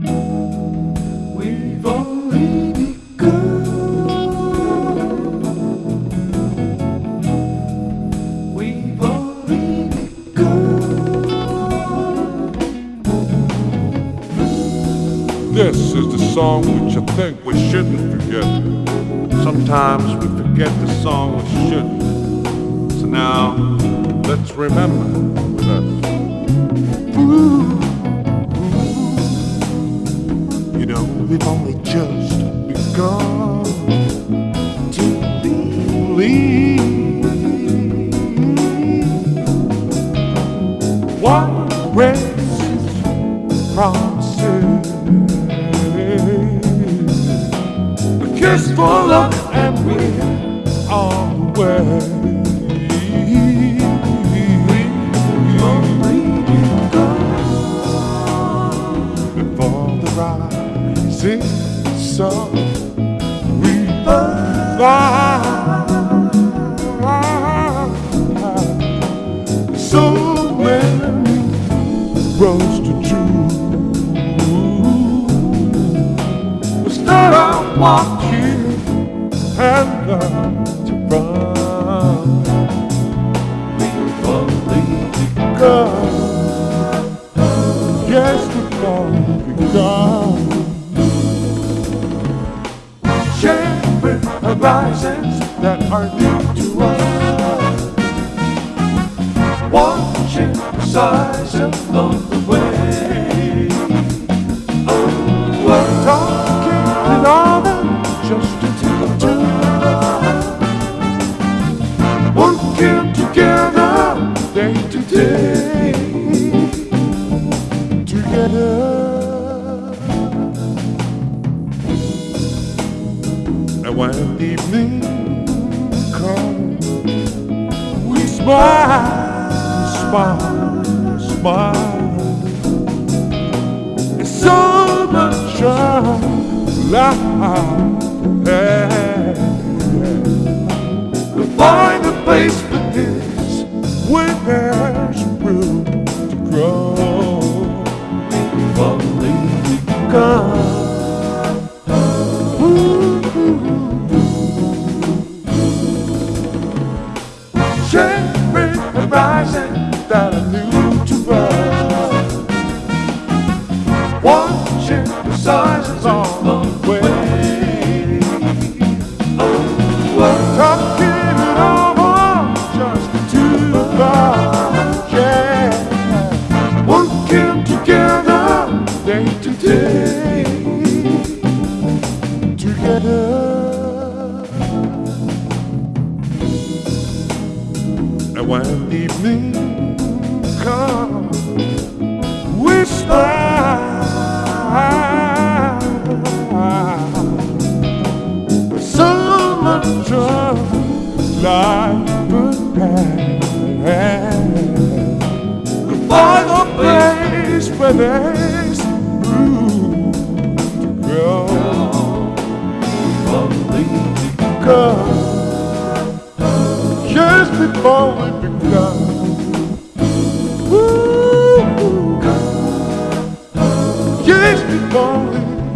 We've only begun. We've only begun. This is the song which I think we shouldn't forget. Sometimes we forget the song we shouldn't. So now, let's remember with us. You we've only just begun to believe. What racist promises? A kiss for luck and we're on the way. Before rising sun. We fly. So many roads to choose. We start out walking and learn to run. We've only begun. Only begun. Sharing horizons that are new to us. Watching the size along the way. And when evening comes We smile, smile, smile. It's so much life To find a place for this Where there's horizon that are new to us watching the sizes day to day, together. And when evening comes, we smile. So much of life pass. Find a place where to. Because just before we just before we